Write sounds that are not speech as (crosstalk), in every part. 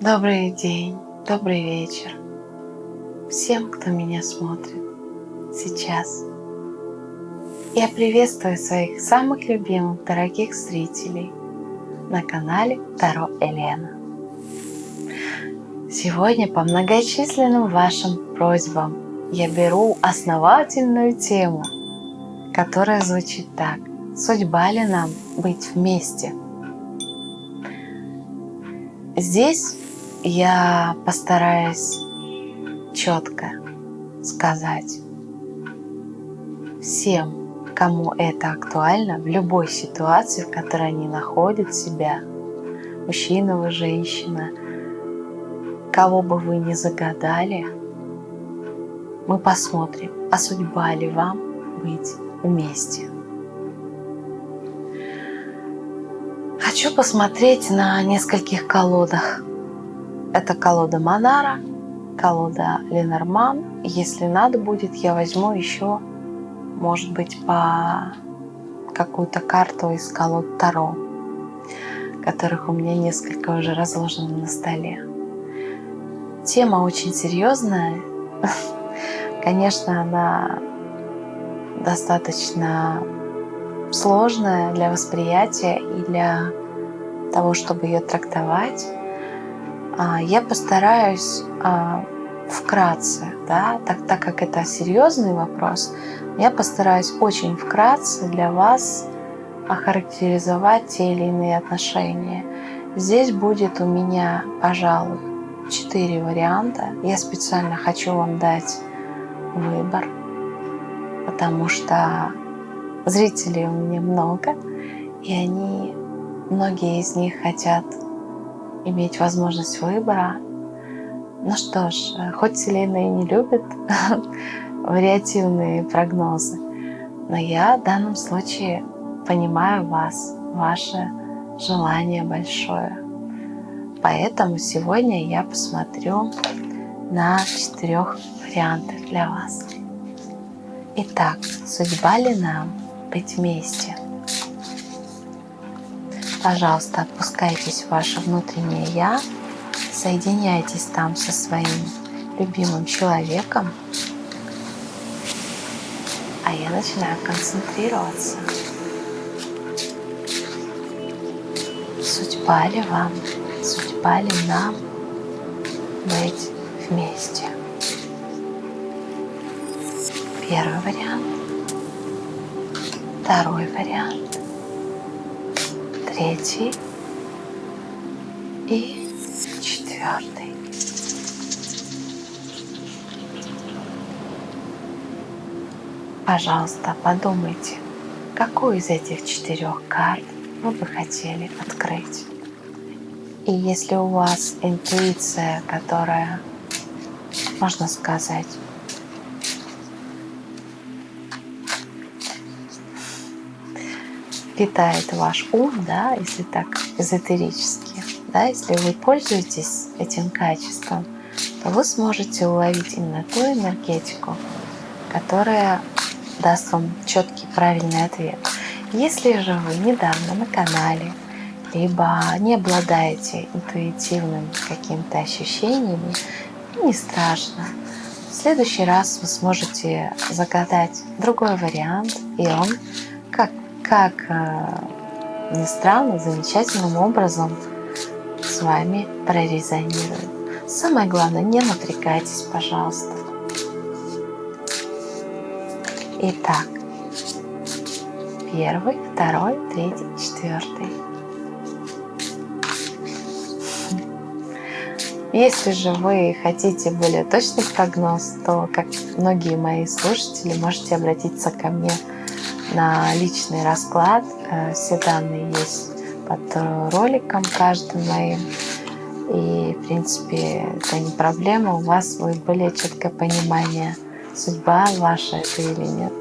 Добрый день, добрый вечер всем, кто меня смотрит сейчас. Я приветствую своих самых любимых, дорогих зрителей на канале Таро Елена. Сегодня по многочисленным вашим просьбам я беру основательную тему, которая звучит так. Судьба ли нам быть вместе? Здесь я постараюсь четко сказать всем, кому это актуально, в любой ситуации, в которой они находят себя, мужчина вы, женщина, кого бы вы ни загадали, мы посмотрим, а судьба ли вам быть вместе. Хочу посмотреть на нескольких колодах. Это колода Монара, колода Ленорман. Если надо будет, я возьму еще, может быть, по какую-то карту из колод Таро, которых у меня несколько уже разложено на столе. Тема очень серьезная. (laughs) Конечно, она достаточно сложная для восприятия и для того, чтобы ее трактовать. А, я постараюсь а, вкратце, да, так, так как это серьезный вопрос, я постараюсь очень вкратце для вас охарактеризовать те или иные отношения. Здесь будет у меня, пожалуй, четыре варианта. Я специально хочу вам дать выбор, потому что зрителей у меня много, и они, многие из них хотят иметь возможность выбора. Ну что ж, хоть Вселенная и не любит (laughs) вариативные прогнозы, но я в данном случае понимаю вас, ваше желание большое. Поэтому сегодня я посмотрю на четырех вариантах для вас. Итак, судьба ли нам быть вместе? Пожалуйста, отпускайтесь в ваше внутреннее «Я», соединяйтесь там со своим любимым человеком, а я начинаю концентрироваться. Судьба ли вам, судьба ли нам быть вместе? Первый вариант. Второй вариант третий и четвертый. Пожалуйста, подумайте, какую из этих четырех карт вы бы хотели открыть. И если у вас интуиция, которая, можно сказать, питает ваш ум, да, если так эзотерически, да, если вы пользуетесь этим качеством, то вы сможете уловить именно ту энергетику, которая даст вам четкий правильный ответ. Если же вы недавно на канале, либо не обладаете интуитивным каким-то ощущениями, не страшно. В следующий раз вы сможете загадать другой вариант, и он как э, ни странно, замечательным образом с вами прорезонирует. Самое главное, не напрягайтесь, пожалуйста. Итак, первый, второй, третий, четвертый. Если же вы хотите более точный прогноз, то, как многие мои слушатели, можете обратиться ко мне на личный расклад. Э, все данные есть под роликом каждым моим. И, в принципе, это не проблема. У вас будет более четкое понимание, судьба ваша это или нет.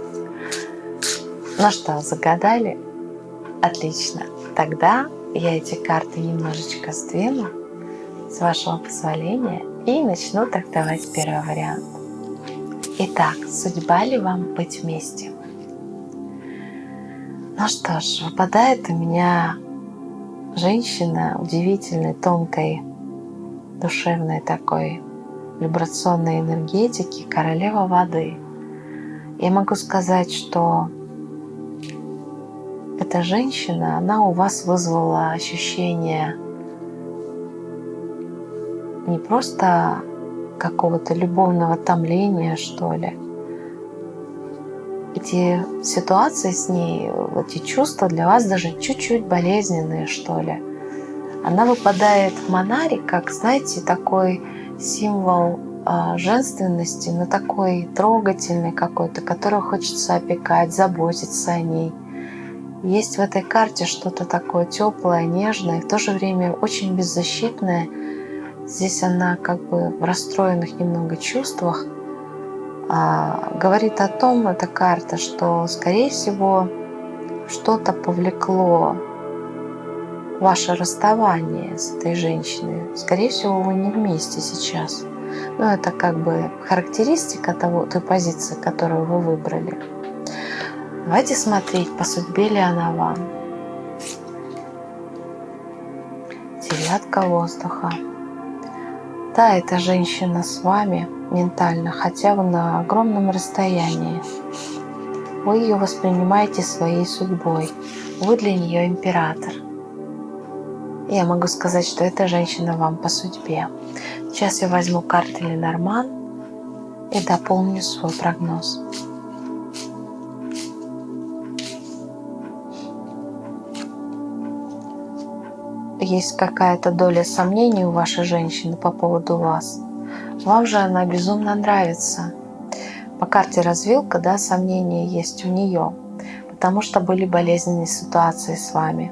Ну что, загадали? Отлично. Тогда я эти карты немножечко сдвину, с вашего позволения, и начну трактовать первый вариант. Итак, судьба ли вам быть вместе? Ну что ж, выпадает у меня женщина удивительной, тонкой душевной такой вибрационной энергетики, королева воды. Я могу сказать, что эта женщина, она у вас вызвала ощущение не просто какого-то любовного томления, что ли. Эти ситуации с ней, эти чувства для вас даже чуть-чуть болезненные, что ли. Она выпадает в монарик, как, знаете, такой символ э, женственности, но такой трогательный какой-то, которого хочется опекать, заботиться о ней. Есть в этой карте что-то такое теплое, нежное, в то же время очень беззащитное. Здесь она как бы в расстроенных немного чувствах. А, говорит о том, эта карта, что, скорее всего, что-то повлекло ваше расставание с этой женщиной. Скорее всего, вы не вместе сейчас. Но ну, это как бы характеристика того, той позиции, которую вы выбрали. Давайте смотреть, по судьбе ли она вам. Девятка воздуха. Да, эта женщина с вами ментально, хотя вы на огромном расстоянии. Вы ее воспринимаете своей судьбой. Вы для нее император. Я могу сказать, что эта женщина вам по судьбе. Сейчас я возьму карты Ленорман и дополню свой прогноз. Есть какая-то доля сомнений у вашей женщины по поводу вас. Вам же она безумно нравится. По карте развилка, да, сомнения есть у нее, потому что были болезненные ситуации с вами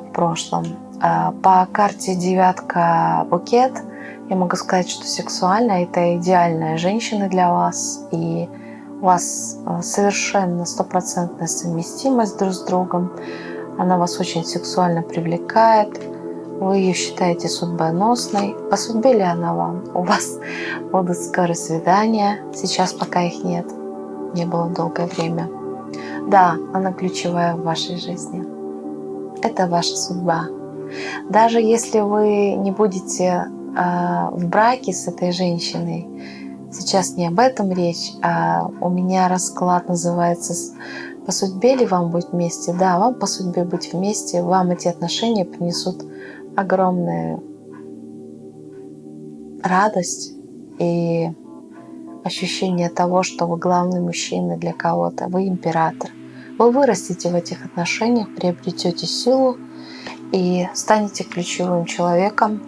в прошлом а, по карте девятка букет я могу сказать, что сексуально это идеальная женщина для вас. И у вас а, совершенно стопроцентная совместимость друг с другом. Она вас очень сексуально привлекает. Вы ее считаете судьбоносной. По судьбе ли она вам? У вас будут скоро свидания. Сейчас пока их нет. Не было долгое время. Да, она ключевая в вашей жизни. Это ваша судьба. Даже если вы не будете а, в браке с этой женщиной, сейчас не об этом речь, а у меня расклад называется «По судьбе ли вам быть вместе?» Да, вам по судьбе быть вместе, вам эти отношения принесут огромную радость и ощущение того, что вы главный мужчина для кого-то, вы император. Вы вырастете в этих отношениях, приобретете силу, и станете ключевым человеком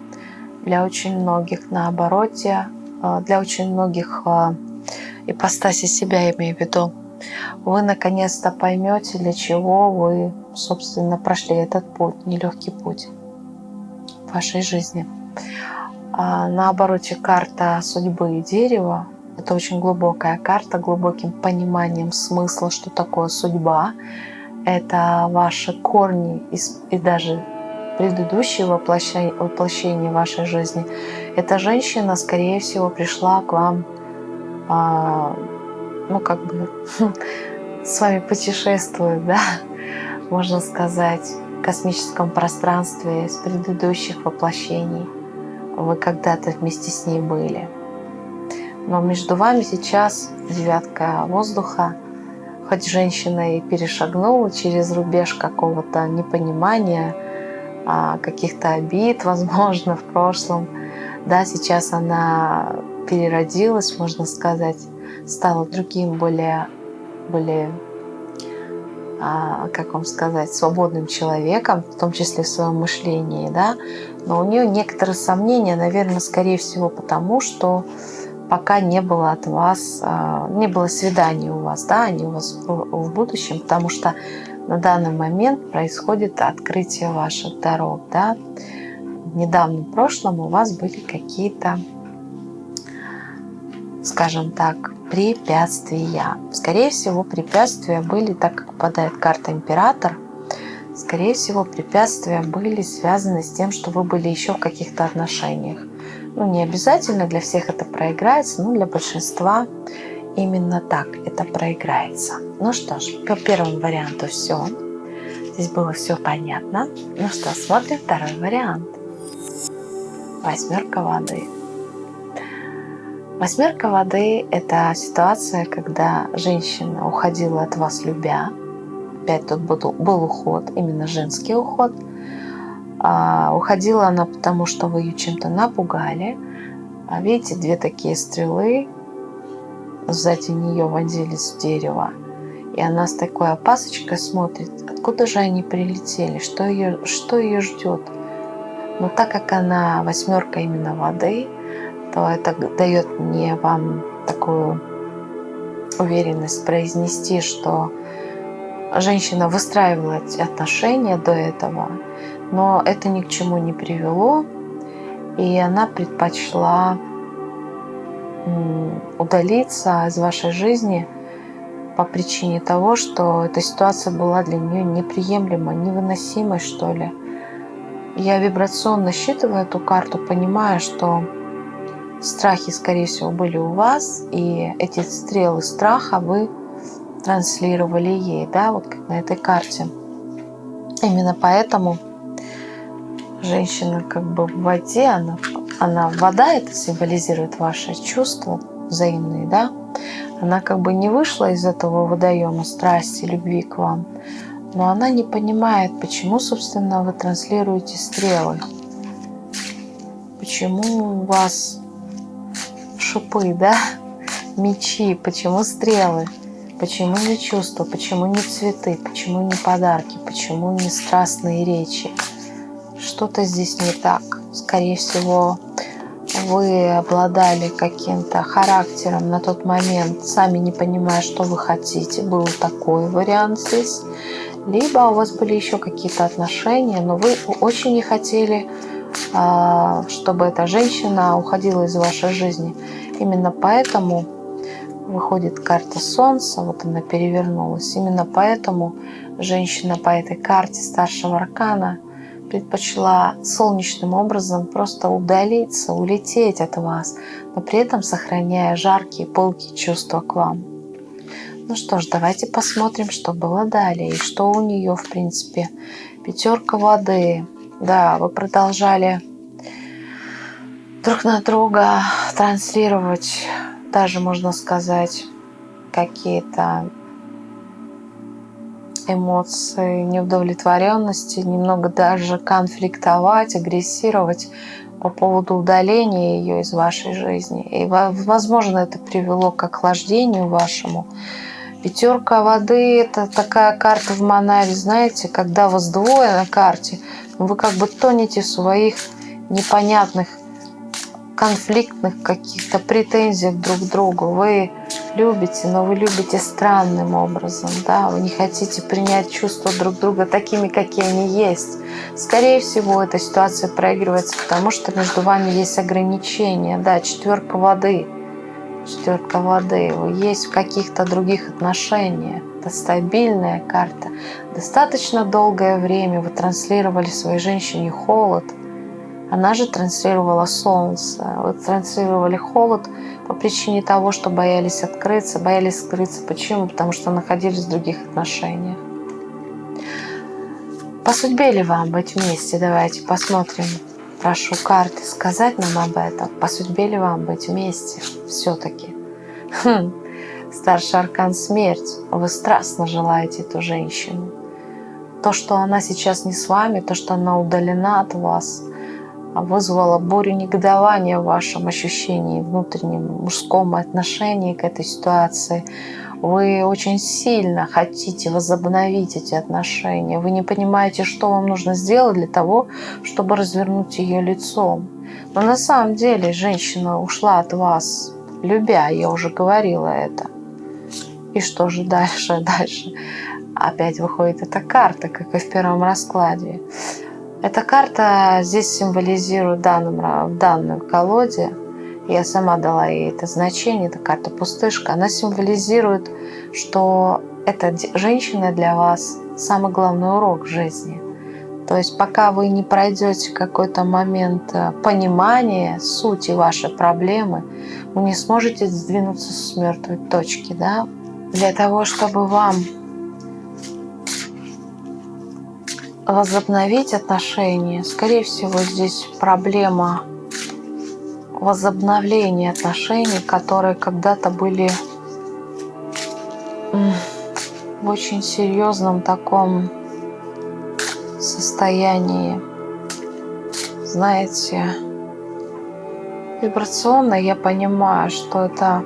для очень многих на обороте, э, для очень многих э, ипостаси себя, я имею в виду. Вы наконец-то поймете, для чего вы, собственно, прошли этот путь, нелегкий путь вашей жизни. А на обороте карта судьбы и дерева. Это очень глубокая карта, глубоким пониманием смысла, что такое судьба. Это ваши корни и даже предыдущее воплощение, воплощение вашей жизни, эта женщина, скорее всего, пришла к вам, а, ну, как бы, (laughs) с вами путешествует, да, (laughs) можно сказать, космическом пространстве с предыдущих воплощений. Вы когда-то вместе с ней были. Но между вами сейчас девятка воздуха, хоть женщина и перешагнула через рубеж какого-то непонимания, а, каких-то обид, (laughs) возможно, в прошлом. Да, сейчас она переродилась, можно сказать, стала другим, более, более как вам сказать, свободным человеком, в том числе в своем мышлении, да, но у нее некоторые сомнения, наверное, скорее всего потому, что пока не было от вас, а, не было свиданий у вас, да, они у вас в будущем, потому что на данный момент происходит открытие ваших дорог. Да? В недавнем прошлом у вас были какие-то, скажем так, препятствия. Скорее всего, препятствия были, так как попадает карта Император, скорее всего, препятствия были связаны с тем, что вы были еще в каких-то отношениях. Ну, не обязательно для всех это проиграется, но для большинства именно так это проиграется. Ну что ж, по первому варианту все. Здесь было все понятно. Ну что, смотрим второй вариант. восьмерка воды. Восьмерка воды – это ситуация, когда женщина уходила от вас любя. Опять тут был, был уход, именно женский уход. А, уходила она потому, что вы ее чем-то напугали. А видите, две такие стрелы сзади нее вонзились в дерево. И она с такой опасочкой смотрит, откуда же они прилетели, что ее, что ее ждет. Но так как она восьмерка именно воды, то это дает мне вам такую уверенность произнести, что женщина выстраивала отношения до этого, но это ни к чему не привело, и она предпочла удалиться из вашей жизни по причине того, что эта ситуация была для нее неприемлемой, невыносимой, что ли. Я вибрационно считываю эту карту, понимая, что страхи, скорее всего, были у вас, и эти стрелы страха вы транслировали ей, да, вот как на этой карте. Именно поэтому женщина как бы в воде, она, она вода, это символизирует ваши чувства взаимные, да, она как бы не вышла из этого водоема страсти, любви к вам, но она не понимает, почему, собственно, вы транслируете стрелы, почему у вас шипы, да, мечи, почему стрелы, почему не чувства, почему не цветы, почему не подарки, почему не страстные речи. Что-то здесь не так. Скорее всего, вы обладали каким-то характером на тот момент, сами не понимая, что вы хотите. Был такой вариант здесь. Либо у вас были еще какие-то отношения, но вы очень не хотели, чтобы эта женщина уходила из вашей жизни. Именно поэтому выходит карта Солнца, вот она перевернулась. Именно поэтому женщина по этой карте старшего аркана предпочла солнечным образом просто удалиться, улететь от вас, но при этом сохраняя жаркие, пылкие чувства к вам. Ну что ж, давайте посмотрим, что было далее и что у нее, в принципе. Пятерка воды. Да, вы продолжали друг на друга транслировать, даже можно сказать, какие-то эмоции неудовлетворенности, немного даже конфликтовать, агрессировать по поводу удаления ее из вашей жизни. И, возможно, это привело к охлаждению вашему. Пятерка воды – это такая карта в Монаре, знаете, когда вас двое на карте, вы как бы тонете в своих непонятных конфликтных каких-то претензиях друг к другу. Вы любите, но вы любите странным образом, да, вы не хотите принять чувства друг друга такими, какие они есть. Скорее всего, эта ситуация проигрывается, потому что между вами есть ограничения, да, четверка воды, четверка воды, вы есть в каких-то других отношениях. Это стабильная карта. Достаточно долгое время вы транслировали своей женщине холод – она же транслировала солнце. Вы транслировали холод по причине того, что боялись открыться. Боялись скрыться. Почему? Потому что находились в других отношениях. По судьбе ли вам быть вместе? Давайте посмотрим. Прошу карты сказать нам об этом. По судьбе ли вам быть вместе? Все-таки. Хм. Старший аркан смерть. Вы страстно желаете эту женщину. То, что она сейчас не с вами, то, что она удалена от вас – вызвало бурю негодования в вашем ощущении, внутреннем мужском отношении к этой ситуации. Вы очень сильно хотите возобновить эти отношения. Вы не понимаете, что вам нужно сделать для того, чтобы развернуть ее лицом. Но на самом деле женщина ушла от вас, любя, я уже говорила это. И что же дальше? (laughs) Дальше опять выходит эта карта, как и в первом раскладе. Эта карта здесь символизирует данным, в данной колоде. Я сама дала ей это значение, это карта пустышка. Она символизирует, что эта женщина для вас самый главный урок в жизни. То есть пока вы не пройдете какой-то момент э, понимания сути вашей проблемы, вы не сможете сдвинуться с мертвой точки. Да? Для того, чтобы вам возобновить отношения. Скорее всего, здесь проблема возобновление отношений, которые когда-то были в очень серьезном таком состоянии. Знаете, вибрационно я понимаю, что это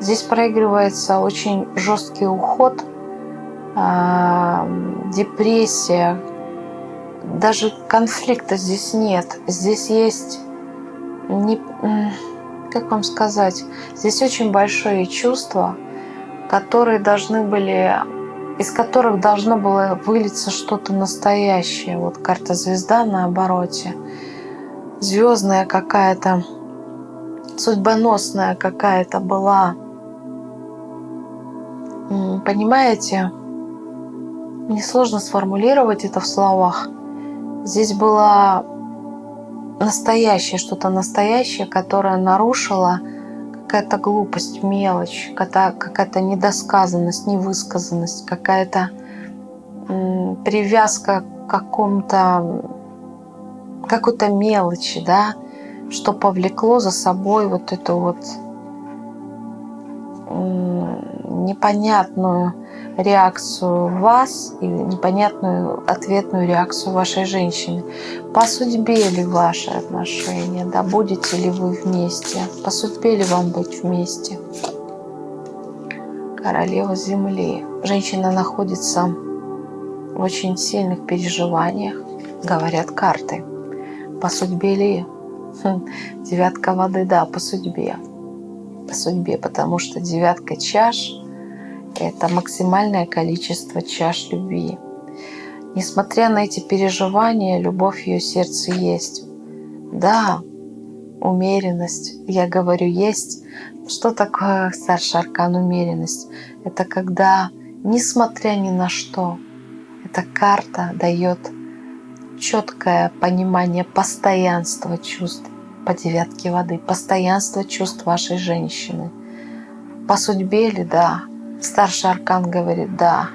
здесь проигрывается очень жесткий уход, а, депрессия, даже конфликта здесь нет. Здесь есть не, как вам сказать, здесь очень большие чувства, которые должны были, из которых должно было вылиться что-то настоящее. Вот карта звезда на обороте, звездная какая-то, судьбоносная какая-то была. Понимаете? Мне сложно сформулировать это в словах. Здесь было настоящее, что-то настоящее, которое нарушило какая-то глупость, мелочь, какая-то недосказанность, невысказанность, какая-то привязка к какому-то какой-то мелочи, да, что повлекло за собой вот эту вот непонятную реакцию вас и непонятную ответную реакцию вашей женщины. По судьбе ли ваши отношения, да, будете ли вы вместе, по судьбе ли вам быть вместе. Королева Земли. Женщина находится в очень сильных переживаниях, говорят карты. По судьбе ли? Хм, девятка воды, да, по судьбе. По судьбе, потому что девятка чаш – это максимальное количество чаш любви. Несмотря на эти переживания, любовь в ее сердце есть. Да, умеренность, я говорю, есть. Что такое старший аркан умеренность? Это когда, несмотря ни на что, эта карта дает четкое понимание постоянства чувств по девятке воды, постоянство чувств вашей женщины. По судьбе ли, да, Старший аркан говорит, да,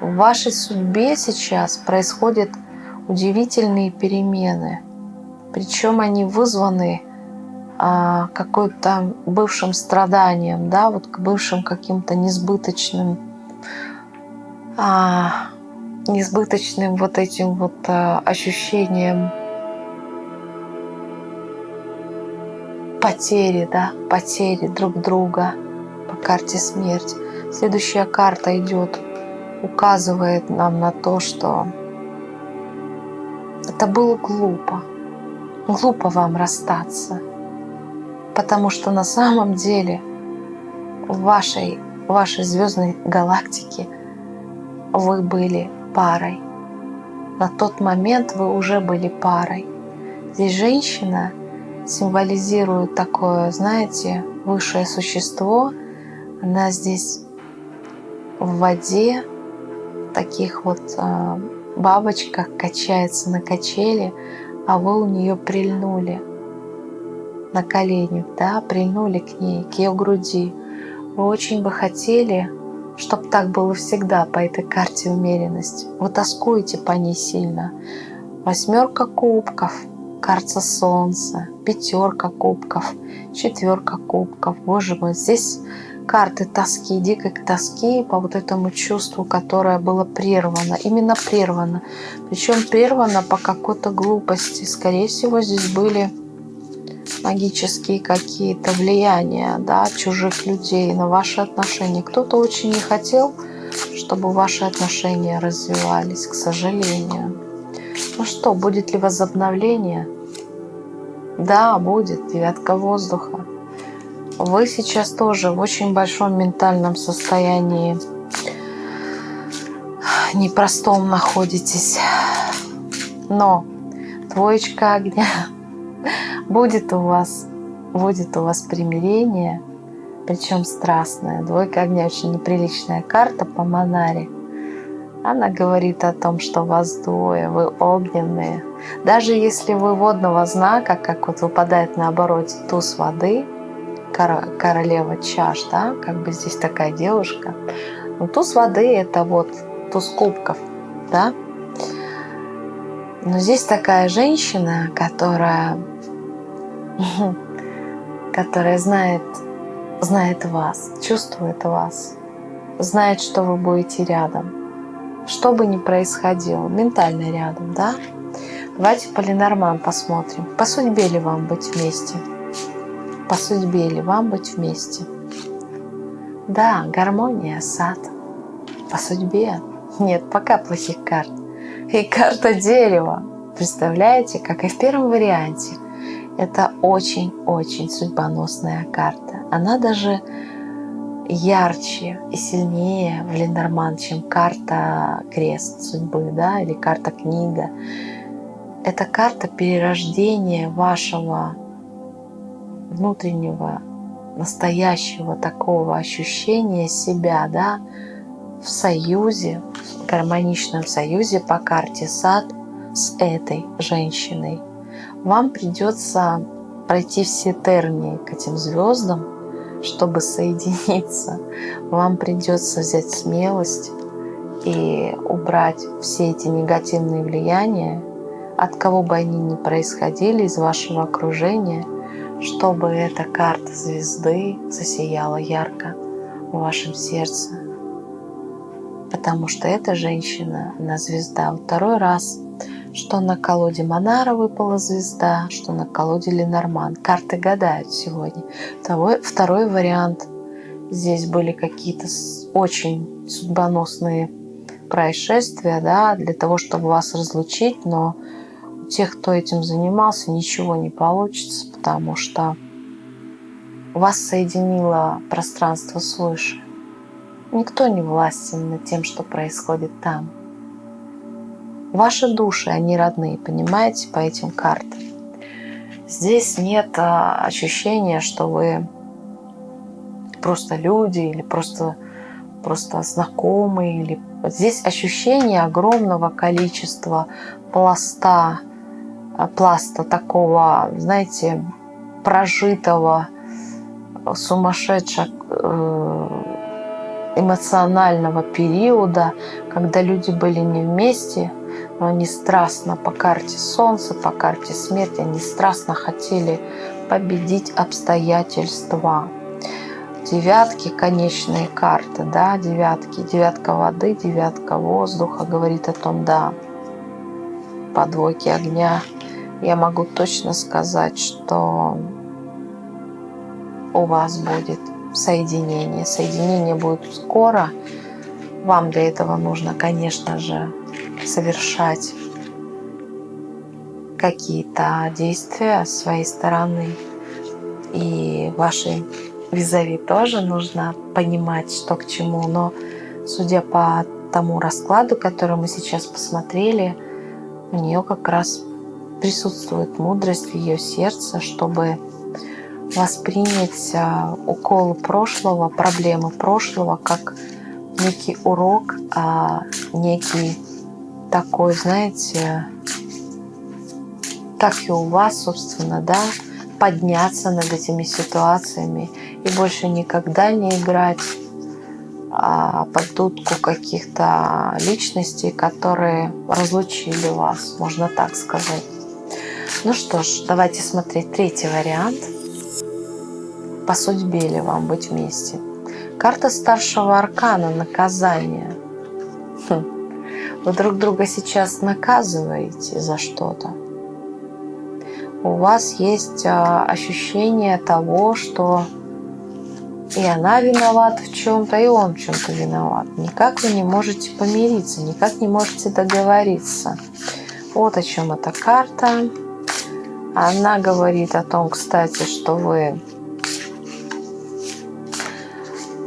в вашей судьбе сейчас происходят удивительные перемены. Причем они вызваны а, какой-то бывшим страданием, да, вот к бывшим каким-то несбыточным, а, несбыточным вот этим вот а, ощущением потери, да, потери друг друга по карте смерть. Следующая карта идет, указывает нам на то, что это было глупо. Глупо вам расстаться. Потому что на самом деле в вашей, в вашей звездной галактике вы были парой. На тот момент вы уже были парой. Здесь женщина символизирует такое, знаете, высшее существо. Она здесь в воде, в таких вот э, бабочках качается на качели, а вы у нее прильнули на коленях, да, прильнули к ней, к ее груди. Вы очень бы хотели, чтобы так было всегда по этой карте умеренности. Вы тоскуете по ней сильно. Восьмерка кубков, карта солнца, пятерка кубков, четверка кубков. Боже мой, здесь карты тоски, дикой тоски по вот этому чувству, которое было прервано. Именно прервано. Причем прервано по какой-то глупости. Скорее всего, здесь были магические какие-то влияния да, чужих людей на ваши отношения. Кто-то очень не хотел, чтобы ваши отношения развивались, к сожалению. Ну что, будет ли возобновление? Да, будет. Девятка воздуха вы сейчас тоже в очень большом ментальном состоянии непростом находитесь. Но двоечка огня (laughs) будет у вас, будет у вас примирение, причем страстное. Двойка огня очень неприличная карта по Монаре. Она говорит о том, что вас двое, вы огненные. Даже если вы водного знака, как вот выпадает на обороте туз воды – королева чаш, да, как бы здесь такая девушка. Но туз воды это вот туз кубков, да. Но здесь такая женщина, которая (laughs) которая знает, знает вас, чувствует вас, знает, что вы будете рядом. Что бы ни происходило, ментально рядом, да? Давайте по Ленорман посмотрим. По судьбе ли вам быть вместе? По судьбе ли вам быть вместе? Да, гармония, сад. По судьбе? Нет, пока плохих карт. И карта дерева. Представляете, как и в первом варианте. Это очень-очень судьбоносная карта. Она даже ярче и сильнее в Ленорман, чем карта крест судьбы, да, или карта книга. Это карта перерождения вашего внутреннего, настоящего такого ощущения себя, да, в союзе, в гармоничном союзе по карте сад с этой женщиной. Вам придется пройти все тернии к этим звездам, чтобы соединиться. Вам придется взять смелость и убрать все эти негативные влияния, от кого бы они ни происходили из вашего окружения, чтобы эта карта звезды засияла ярко в вашем сердце. Потому что эта женщина, она звезда. Второй раз, что на колоде Монара выпала звезда, что на колоде Ленорман. Карты гадают сегодня. Второй, второй вариант. Здесь были какие-то очень судьбоносные происшествия, да, для того, чтобы вас разлучить, но тех, кто этим занимался, ничего не получится, потому что вас соединило пространство свыше. Никто не властен над тем, что происходит там. Ваши души, они родные, понимаете, по этим картам. Здесь нет а, ощущения, что вы просто люди или просто, просто знакомые. Или... Здесь ощущение огромного количества пласта пласта такого, знаете, прожитого, сумасшедшего э, эмоционального периода, когда люди были не вместе, но они страстно по карте Солнца, по карте смерти, они страстно хотели победить обстоятельства. Девятки, конечные карты, да, девятки, девятка воды, девятка воздуха говорит о том, да, подвойки огня – я могу точно сказать, что у вас будет соединение. Соединение будет скоро. Вам для этого нужно, конечно же, совершать какие-то действия с своей стороны. И вашей визави тоже нужно понимать, что к чему. Но судя по тому раскладу, который мы сейчас посмотрели, у нее как раз присутствует мудрость в ее сердце, чтобы воспринять а, уколы прошлого, проблемы прошлого как некий урок, а некий такой, знаете, как и у вас, собственно, да, подняться над этими ситуациями и больше никогда не играть а, под дудку каких-то личностей, которые разлучили вас, можно так сказать. Ну что ж, давайте смотреть третий вариант. По судьбе ли вам быть вместе? Карта старшего аркана наказания. Хм. Вы друг друга сейчас наказываете за что-то. У вас есть а, ощущение того, что и она виновата в чем-то, и он в чем-то виноват. Никак вы не можете помириться, никак не можете договориться. Вот о чем эта карта. Она говорит о том, кстати, что вы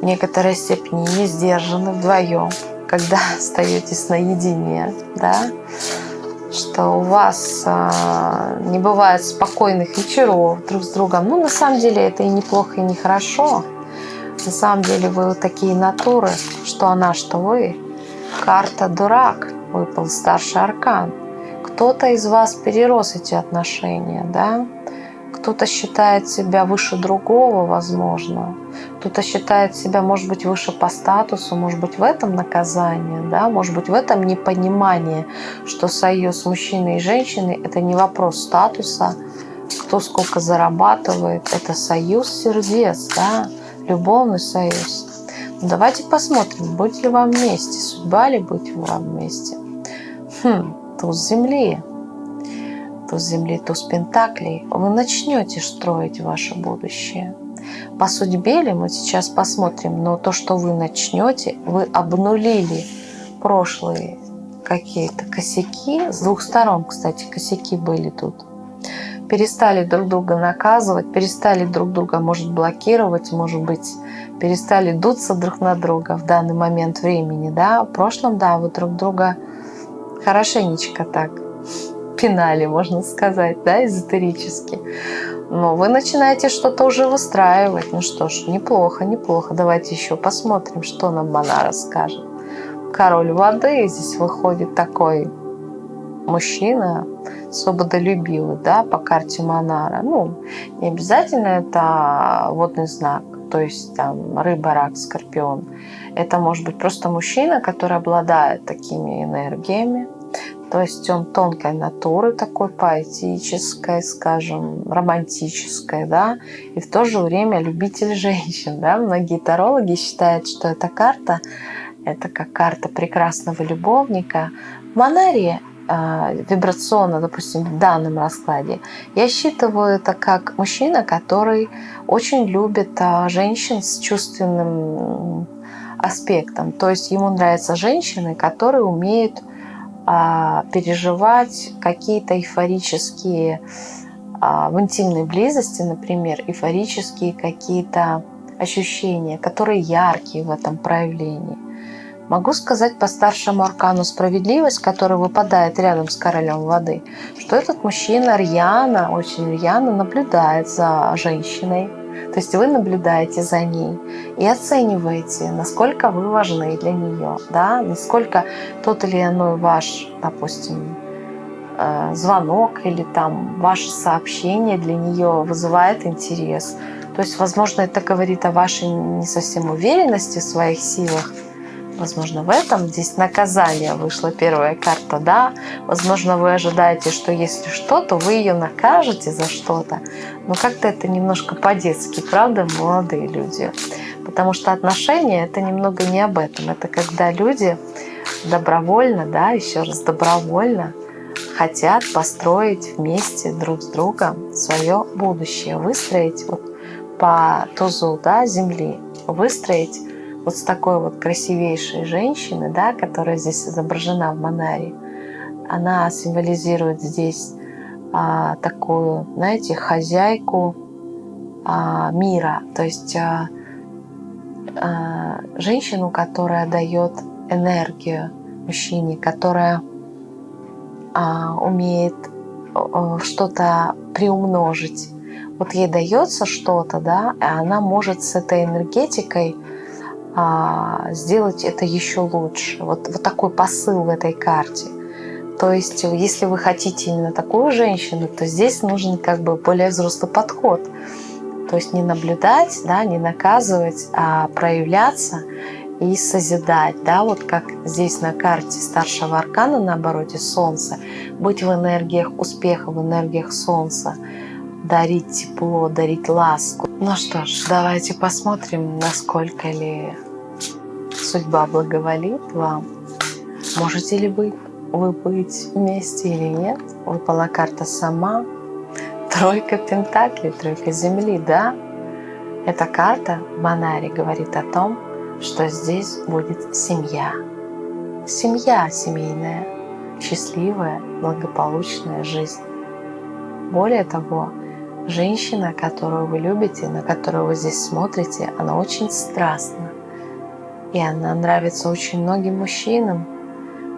в некоторой степени не сдержаны вдвоем, когда (laughs) остаетесь наедине, да, что у вас а, не бывает спокойных вечеров друг с другом. Ну, на самом деле, это и неплохо, и нехорошо. На самом деле, вы такие натуры, что она, что вы. Карта дурак, выпал старший аркан. Кто-то из вас перерос эти отношения, да? Кто-то считает себя выше другого, возможно. Кто-то считает себя, может быть, выше по статусу, может быть, в этом наказание, да? Может быть, в этом непонимание, что союз мужчины и женщины – это не вопрос статуса, кто сколько зарабатывает. Это союз сердец, да, любовный союз. Ну, давайте посмотрим, будете ли вам вместе, судьба ли будете вам вместе. Хм, туз земли, туз земли, туз пентаклей. Вы начнете строить ваше будущее. По судьбе ли мы сейчас посмотрим, но то, что вы начнете, вы обнулили прошлые какие-то косяки. С двух сторон, кстати, косяки были тут. Перестали друг друга наказывать, перестали друг друга, может, блокировать, может быть, перестали дуться друг на друга в данный момент времени. Да? В прошлом, да, вы друг друга хорошенечко так пинали, можно сказать, да, эзотерически. Но вы начинаете что-то уже выстраивать. Ну что ж, неплохо, неплохо. Давайте еще посмотрим, что нам Монара скажет король воды. Здесь выходит такой мужчина, свободолюбивый, да, по карте Монара. Ну, не обязательно это водный знак, то есть там рыба, рак, скорпион. Это может быть просто мужчина, который обладает такими энергиями. То есть он тонкой натуры, такой поэтической, скажем, романтической, да, и в то же время любитель женщин, да. Многие тарологи считают, что эта карта это как карта прекрасного любовника. В Монарии э, вибрационно, допустим, в данном раскладе, я считываю это как мужчина, который очень любит э, женщин с чувственным аспектом. То есть ему нравятся женщины, которые умеют э, переживать какие-то эйфорические в интимной близости, например, эйфорические какие-то ощущения, которые яркие в этом проявлении. Могу сказать по старшему аркану справедливость, который выпадает рядом с королем воды, что этот мужчина рьяно, очень рьяно наблюдает за женщиной. То есть вы наблюдаете за ней и оцениваете, насколько вы важны для нее, да, насколько тот или иной ваш, допустим, э, звонок или там ваше сообщение для нее вызывает интерес. То есть, возможно, это говорит о вашей не совсем уверенности в своих силах, Возможно, в этом здесь наказание вышла первая карта, да. Возможно, вы ожидаете, что если что, то вы ее накажете за что-то. Но как-то это немножко по-детски, правда, молодые люди? Потому что отношения – это немного не об этом. Это когда люди добровольно, да, еще раз добровольно хотят построить вместе друг с другом свое будущее, выстроить вот по тузу да, земли, выстроить вот с такой вот красивейшей женщины, да, которая здесь изображена в Монаре, она символизирует здесь а, такую, знаете, хозяйку а, мира, то есть а, а, женщину, которая дает энергию мужчине, которая а, умеет что-то приумножить. Вот ей дается что-то, да, и она может с этой энергетикой а, сделать это еще лучше. Вот, вот такой посыл в этой карте. То есть, если вы хотите именно такую женщину, то здесь нужен как бы более взрослый подход. То есть не наблюдать, да, не наказывать, а проявляться и созидать. Да, вот как здесь на карте старшего аркана на обороте Солнца, быть в энергиях успеха, в энергиях Солнца, дарить тепло, дарить ласку. Ну что ж, давайте посмотрим, насколько ли судьба благоволит вам. Можете ли вы, вы быть вместе или нет? Выпала карта сама. Тройка пентаклей, тройка земли, да? Эта карта в говорит о том, что здесь будет семья. Семья семейная, счастливая, благополучная жизнь. Более того, женщина, которую вы любите, на которую вы здесь смотрите, она очень страстна. И она нравится очень многим мужчинам.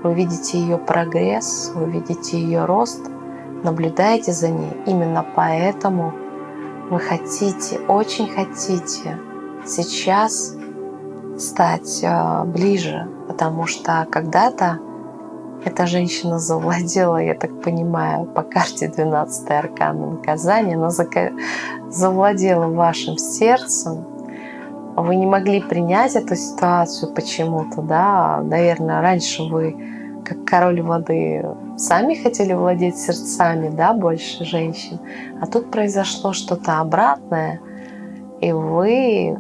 Вы видите ее прогресс, вы видите ее рост, наблюдаете за ней. Именно поэтому вы хотите, очень хотите сейчас стать э, ближе, потому что когда-то эта женщина завладела, я так понимаю, по карте 12 аркана наказания, она завладела вашим сердцем, вы не могли принять эту ситуацию почему-то, да, наверное, раньше вы как король воды, сами хотели владеть сердцами, да, больше женщин. А тут произошло что-то обратное, и вы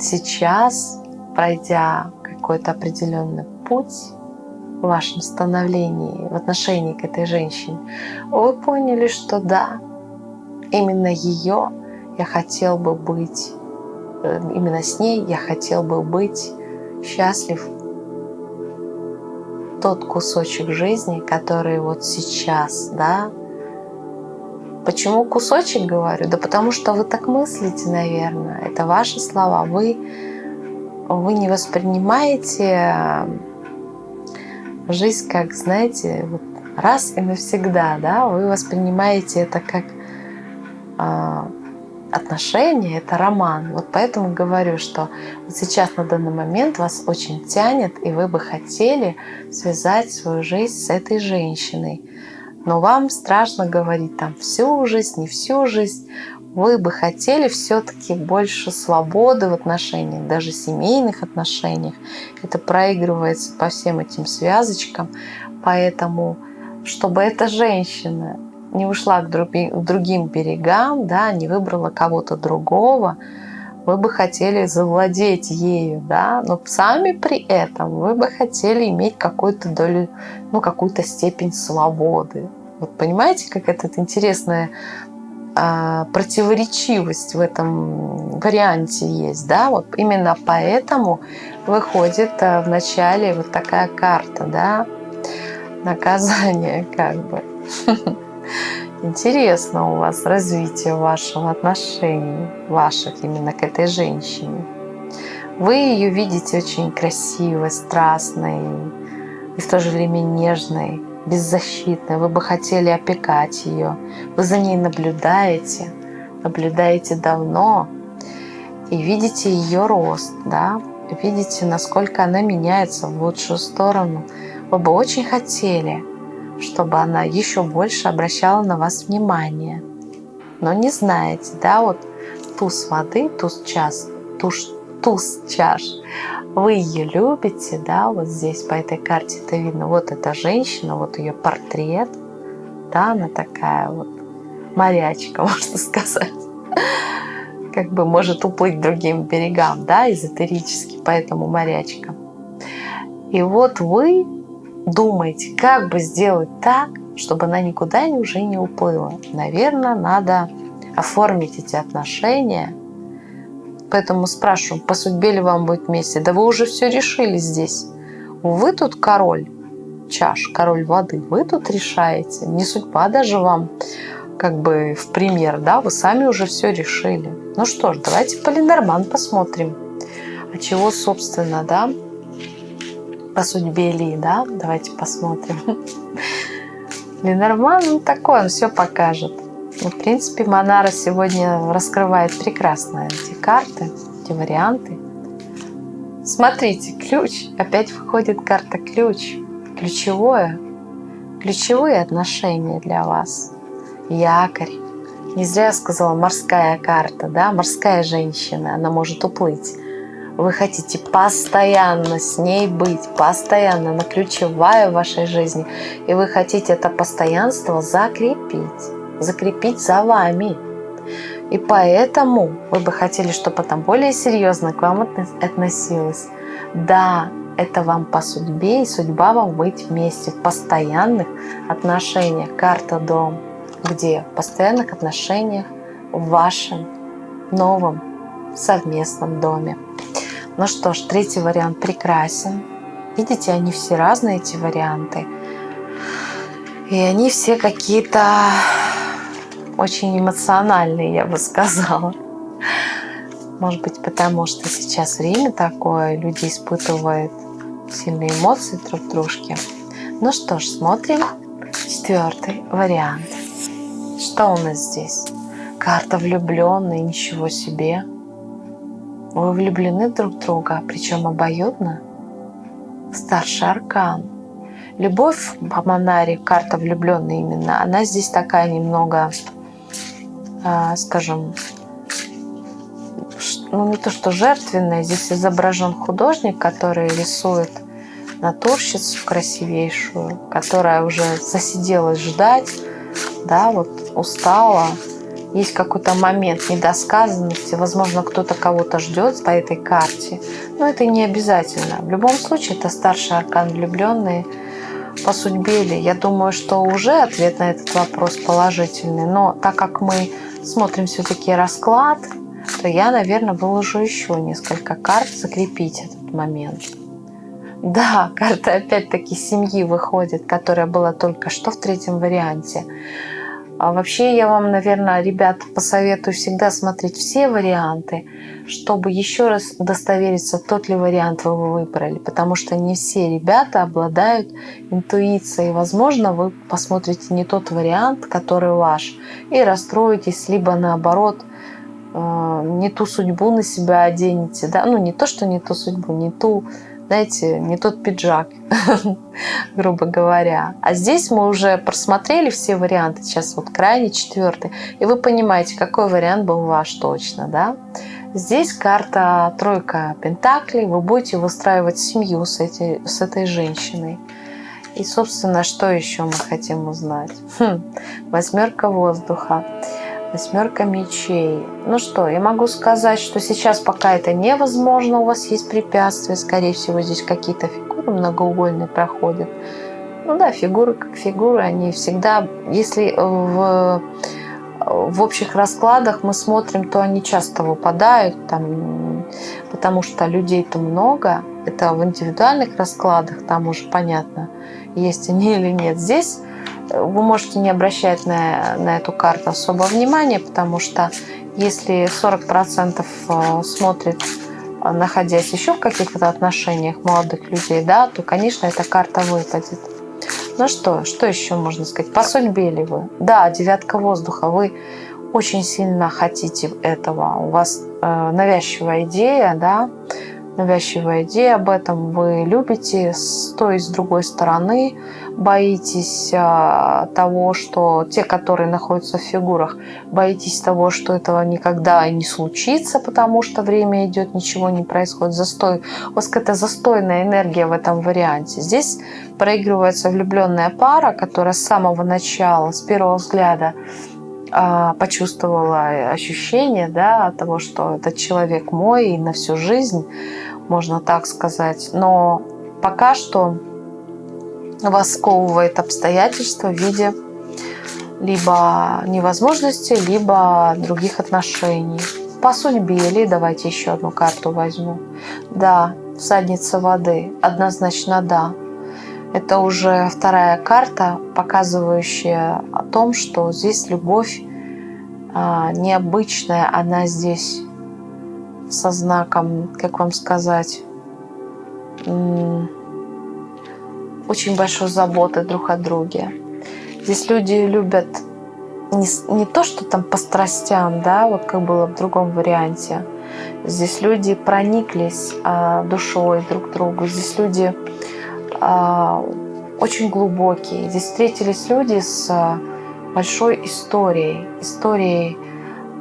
сейчас, пройдя какой-то определенный путь в вашем становлении, в отношении к этой женщине, вы поняли, что да, именно ее я хотел бы быть, э, именно с ней я хотел бы быть счастлив тот кусочек жизни, который вот сейчас, да. Почему кусочек говорю? Да потому что вы так мыслите, наверное. Это ваши слова. Вы, вы не воспринимаете жизнь как, знаете, вот раз и навсегда, да. Вы воспринимаете это как а, отношения, это роман. Вот поэтому говорю, что вот сейчас на данный момент вас очень тянет, и вы бы хотели связать свою жизнь с этой женщиной. Но вам страшно говорить там всю жизнь, не всю жизнь. Вы бы хотели все-таки больше свободы в отношениях, даже семейных отношениях. Это проигрывается по всем этим связочкам. Поэтому, чтобы эта женщина не ушла к другим берегам, да, не выбрала кого-то другого, вы бы хотели завладеть ею, да, но сами при этом вы бы хотели иметь какую-то долю, ну, какую-то степень свободы. Вот понимаете, как это интересная а, противоречивость в этом варианте есть, да, вот именно поэтому выходит а, в начале вот такая карта, да, наказание (laughs) как бы. Интересно у вас развитие вашего отношения, ваших именно к этой женщине. Вы ее видите очень красивой, страстной и в то же время нежной, беззащитной. Вы бы хотели опекать ее. Вы за ней наблюдаете, наблюдаете давно и видите ее рост, да, видите, насколько она меняется в лучшую сторону. Вы бы очень хотели – чтобы она еще больше обращала на вас внимание. Но не знаете, да, вот туз воды, туз час, туз, туз чаш, вы ее любите, да, вот здесь по этой карте это видно, вот эта женщина, вот ее портрет, да, она такая вот морячка, (laughs) можно сказать, как бы может уплыть другим берегам, да, эзотерически, поэтому морячка. И вот вы думаете, как бы сделать так, чтобы она никуда уже не уплыла. Наверное, надо оформить эти отношения. Поэтому спрашиваю, по судьбе ли вам будет вместе? Да вы уже все решили здесь. Вы тут король чаш, король воды. Вы тут решаете. Не судьба даже вам как бы в пример, да, вы сами уже все решили. Ну что ж, давайте по Ленорман посмотрим. А чего, собственно, да, по судьбе Ли, да? Давайте посмотрим. (laughs) Ленорман, ну такой, он все покажет. Ну, в принципе, Монара сегодня раскрывает прекрасно эти карты, эти варианты. Смотрите, ключ. Опять выходит карта ключ. Ключевое. Ключевые отношения для вас. Якорь. Не зря я сказала морская карта, да, морская женщина, она может уплыть. Вы хотите постоянно с ней быть, постоянно, она ключевая в вашей жизни. И вы хотите это постоянство закрепить, закрепить за вами. И поэтому вы бы хотели, чтобы она более серьезно к вам относилась. Да, это вам по судьбе, и судьба вам быть вместе в постоянных отношениях. Карта дом, где в постоянных отношениях в вашем новом совместном доме. Ну что ж, третий вариант прекрасен. Видите, они все разные, эти варианты. И они все какие-то очень эмоциональные, я бы сказала. Может быть, потому что сейчас время такое, люди испытывают сильные эмоции друг в дружке. Ну что ж, смотрим четвертый вариант. Что у нас здесь? Карта влюбленной, ничего себе. Вы влюблены друг в друга, причем обоюдно. Старший аркан. Любовь по Монаре, карта влюбленная именно, она здесь такая немного, скажем, ну не то что жертвенная, здесь изображен художник, который рисует натурщицу красивейшую, которая уже засиделась ждать, да, вот устала, есть какой-то момент недосказанности, возможно, кто-то кого-то ждет по этой карте, но это не обязательно. В любом случае, это старший аркан влюбленные по судьбе ли. Я думаю, что уже ответ на этот вопрос положительный, но так как мы смотрим все-таки расклад, то я, наверное, выложу еще несколько карт, закрепить этот момент. Да, карта опять-таки семьи выходит, которая была только что в третьем варианте. А вообще я вам, наверное, ребят, посоветую всегда смотреть все варианты, чтобы еще раз удостовериться, тот ли вариант вы выбрали. Потому что не все ребята обладают интуицией. Возможно, вы посмотрите не тот вариант, который ваш, и расстроитесь, либо наоборот, э, не ту судьбу на себя оденете. Да? Ну, не то, что не ту судьбу, не ту знаете, не тот пиджак, (laughs) грубо говоря. А здесь мы уже просмотрели все варианты, сейчас вот крайний четвертый, и вы понимаете, какой вариант был ваш точно, да? Здесь карта тройка пентаклей, вы будете выстраивать семью с, эти, с этой женщиной. И, собственно, что еще мы хотим узнать? Хм, восьмерка воздуха восьмерка мечей. Ну что, я могу сказать, что сейчас пока это невозможно, у вас есть препятствия, скорее всего, здесь какие-то фигуры многоугольные проходят. Ну да, фигуры как фигуры, они всегда, если в, в общих раскладах мы смотрим, то они часто выпадают, там, потому что людей-то много. Это в индивидуальных раскладах, там уже понятно, есть они или нет. Здесь вы можете не обращать на, на эту карту особо внимания, потому что если 40% э, смотрит, э, находясь еще в каких-то отношениях молодых людей, да, то, конечно, эта карта выпадет. Ну что, что еще можно сказать? По судьбе ли вы? Да, девятка воздуха. Вы очень сильно хотите этого. У вас э, навязчивая идея, да, навязчивая идея об этом. Вы любите с той и с другой стороны боитесь а, того, что те, которые находятся в фигурах, боитесь того, что этого никогда не случится, потому что время идет, ничего не происходит, застой. У вас какая-то застойная энергия в этом варианте. Здесь проигрывается влюбленная пара, которая с самого начала, с первого взгляда почувствовала ощущение да, того, что этот человек мой и на всю жизнь, можно так сказать. Но пока что вас сковывает обстоятельства в виде либо невозможности, либо других отношений. По судьбе или давайте еще одну карту возьму. Да, всадница воды. Однозначно да. Это уже вторая карта, показывающая о том, что здесь любовь а, необычная. Она здесь со знаком, как вам сказать, очень большой заботы друг о друге. Здесь люди любят не, не то, что там по страстям, да, вот как было в другом варианте. Здесь люди прониклись а, душой друг к другу. Здесь люди очень глубокие. Здесь встретились люди с а, большой историей, историей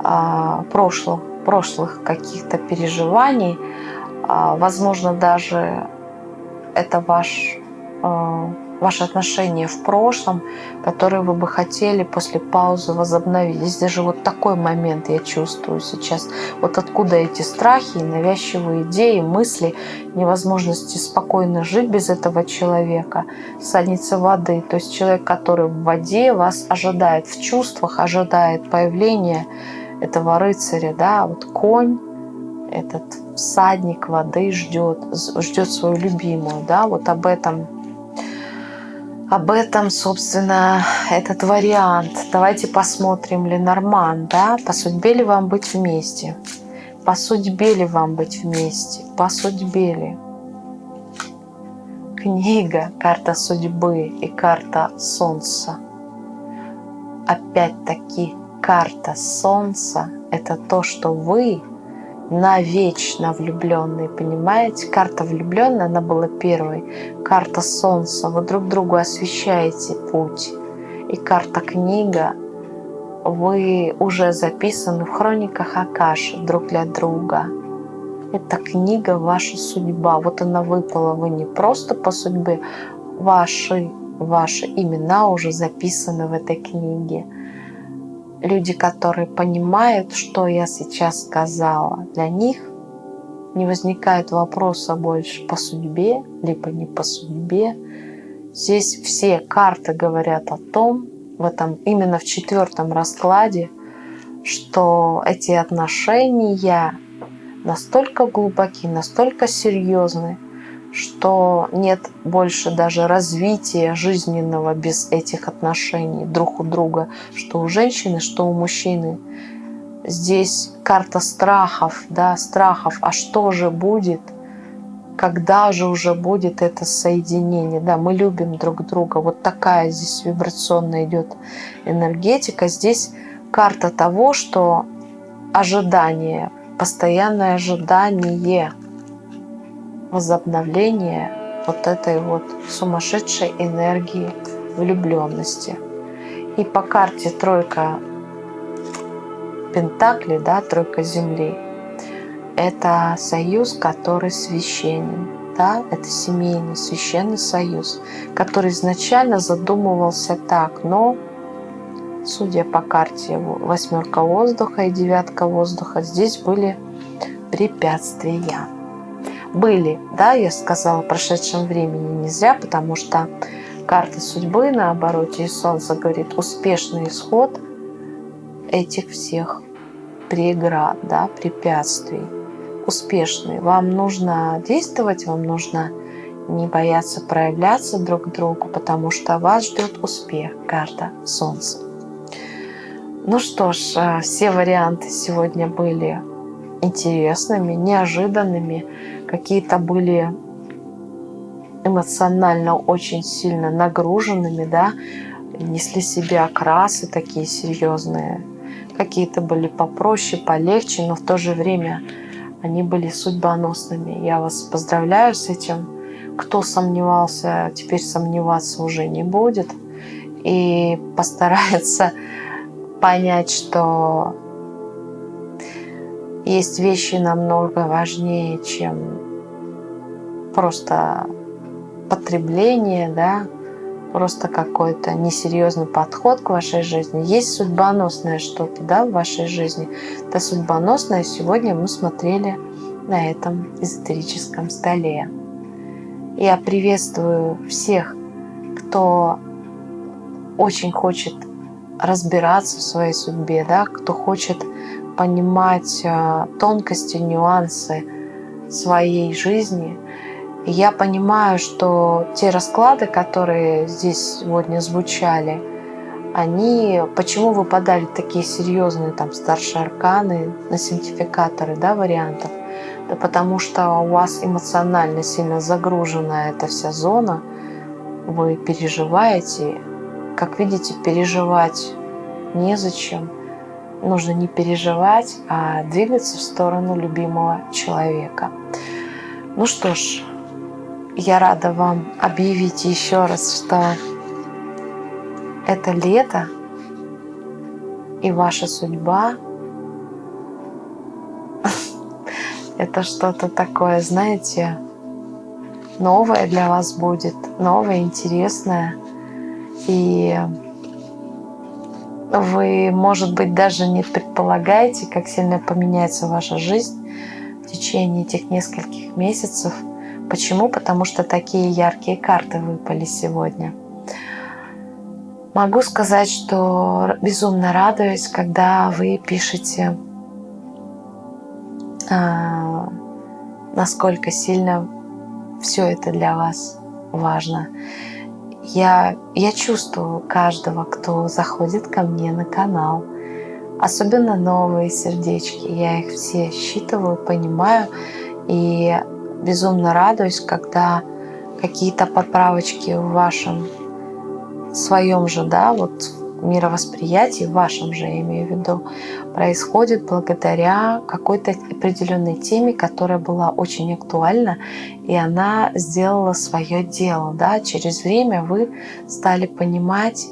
а, прошлых, прошлых каких-то переживаний. А, возможно, даже это ваш ваши отношения в прошлом, которые вы бы хотели после паузы возобновить. Здесь даже вот такой момент я чувствую сейчас. Вот откуда эти страхи, навязчивые идеи, мысли, невозможности спокойно жить без этого человека. Садница воды, то есть человек, который в воде вас ожидает, в чувствах ожидает появления этого рыцаря, да, вот конь, этот всадник воды ждет, ждет свою любимую, да, вот об этом об этом, собственно, этот вариант. Давайте посмотрим, Ленорман, да, по судьбе ли вам быть вместе? По судьбе ли вам быть вместе? По судьбе ли? Книга, карта судьбы и карта солнца. Опять-таки, карта солнца – это то, что вы навечно влюбленные, понимаете? Карта влюбленная, она была первой. Карта солнца, вы друг другу освещаете путь. И карта книга, вы уже записаны в хрониках Акаши друг для друга. Это книга «Ваша судьба». Вот она выпала, вы не просто по судьбе, ваши, ваши имена уже записаны в этой книге. Люди, которые понимают, что я сейчас сказала, для них не возникает вопроса больше по судьбе, либо не по судьбе. Здесь все карты говорят о том, в этом именно в четвертом раскладе, что эти отношения настолько глубоки, настолько серьезны, что нет больше даже развития жизненного без этих отношений друг у друга, что у женщины, что у мужчины. Здесь карта страхов, да, страхов, а что же будет, когда же уже будет это соединение, да, мы любим друг друга, вот такая здесь вибрационная идет энергетика, здесь карта того, что ожидание, постоянное ожидание возобновления вот этой вот сумасшедшей энергии влюбленности. И по карте тройка Пентакли, да, тройка Земли, это союз, который священен, да, это семейный священный союз, который изначально задумывался так, но судя по карте восьмерка воздуха и девятка воздуха, здесь были препятствия. Были, да, я сказала в прошедшем времени не зря, потому что карта судьбы на обороте и солнце говорит успешный исход этих всех преград, да, препятствий. Успешный. Вам нужно действовать, вам нужно не бояться проявляться друг другу, потому что вас ждет успех. Карта Солнца. Ну что ж, э, все варианты сегодня были интересными, неожиданными. Какие-то были эмоционально очень сильно нагруженными, да, несли себе окрасы такие серьезные. Какие-то были попроще, полегче, но в то же время они были судьбоносными. Я вас поздравляю с этим. Кто сомневался, теперь сомневаться уже не будет. И постарается (laughs) понять, что есть вещи намного важнее, чем просто потребление, да, просто какой-то несерьезный подход к вашей жизни. Есть судьбоносное что-то да, в вашей жизни. Это судьбоносное сегодня мы смотрели на этом эзотерическом столе. Я приветствую всех, кто очень хочет разбираться в своей судьбе, да, кто хочет понимать э, тонкости, нюансы своей жизни. Я понимаю, что те расклады, которые здесь сегодня звучали, они, почему выпадали такие серьезные там старшие арканы на синтификаторы, да, вариантов? Да потому что у вас эмоционально сильно загружена эта вся зона, вы переживаете, как видите, переживать незачем. Нужно не переживать, а двигаться в сторону любимого человека. Ну что ж, я рада вам объявить еще раз, что это лето и ваша судьба это что-то такое, знаете, новое для вас будет, новое, интересное. И вы, может быть, даже не предполагаете, как сильно поменяется ваша жизнь в течение этих нескольких месяцев. Почему? Потому что такие яркие карты выпали сегодня. Могу сказать, что безумно радуюсь, когда вы пишете, а, насколько сильно все это для вас важно. Я, я чувствую каждого, кто заходит ко мне на канал. Особенно новые сердечки. Я их все считываю, понимаю. И безумно радуюсь, когда какие-то поправочки в вашем своем же, да, вот мировосприятии, в вашем же, я имею в виду, происходит благодаря какой-то определенной теме, которая была очень актуальна, и она сделала свое дело. Да? Через время вы стали понимать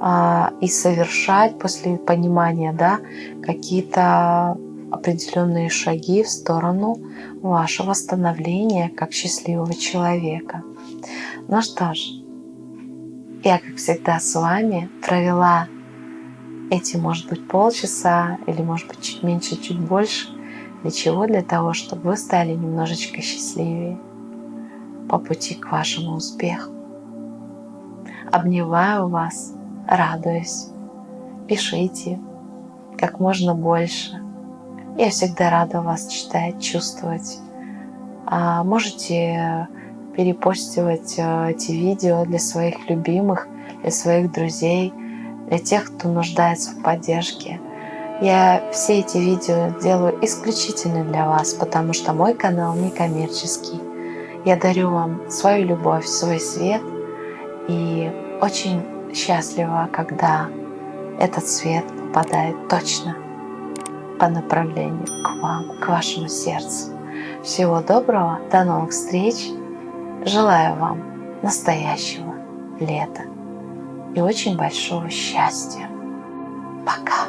а, и совершать после понимания да, какие-то определенные шаги в сторону вашего становления как счастливого человека. Ну что ж, я, как всегда, с вами провела эти, может быть, полчаса или, может быть, чуть меньше, чуть больше. Для чего? Для того, чтобы вы стали немножечко счастливее по пути к вашему успеху. Обнимаю вас, радуюсь. Пишите как можно больше. Я всегда рада вас читать, чувствовать. А можете перепостивать э, эти видео для своих любимых, для своих друзей, для тех, кто нуждается в поддержке. Я все эти видео делаю исключительно для вас, потому что мой канал не коммерческий. Я дарю вам свою любовь, свой свет и очень счастлива, когда этот свет попадает точно по направлению к вам, к вашему сердцу. Всего доброго, до новых встреч. Желаю вам настоящего лета и очень большого счастья. Пока!